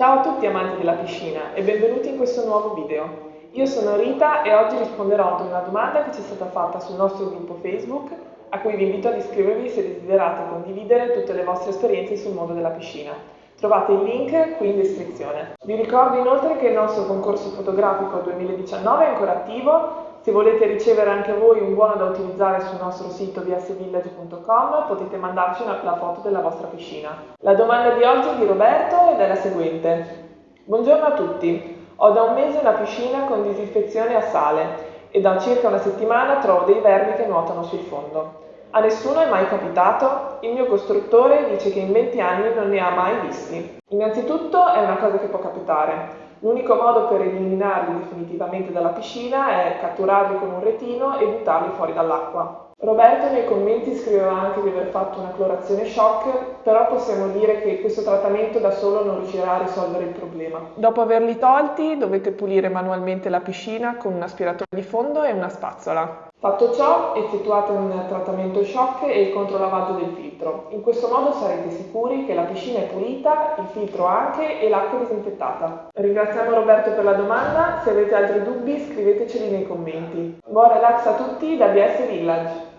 Ciao a tutti amanti della piscina e benvenuti in questo nuovo video. Io sono Rita e oggi risponderò ad una domanda che ci è stata fatta sul nostro gruppo Facebook a cui vi invito ad iscrivervi se desiderate condividere tutte le vostre esperienze sul mondo della piscina. Trovate il link qui in descrizione. Vi ricordo inoltre che il nostro concorso fotografico 2019 è ancora attivo se volete ricevere anche voi un buono da utilizzare sul nostro sito vsvillage.com potete mandarci una, la foto della vostra piscina. La domanda di oggi è di Roberto ed è la seguente. Buongiorno a tutti. Ho da un mese una piscina con disinfezione a sale e da circa una settimana trovo dei vermi che nuotano sul fondo. A nessuno è mai capitato? Il mio costruttore dice che in 20 anni non ne ha mai visti. Innanzitutto è una cosa che può capitare. L'unico modo per eliminarli definitivamente dalla piscina è catturarli con un retino e buttarli fuori dall'acqua. Roberto nei commenti scriveva anche di aver fatto una clorazione shock, però possiamo dire che questo trattamento da solo non riuscirà a risolvere il problema. Dopo averli tolti dovete pulire manualmente la piscina con un aspiratore di fondo e una spazzola. Fatto ciò, effettuate un trattamento shock e il controlavaggio del filtro. In questo modo sarete sicuri che la piscina è pulita, il filtro anche e l'acqua disinfettata. Ringraziamo Roberto per la domanda, se avete altri dubbi scriveteceli nei commenti. Buon relax a tutti da BS Village!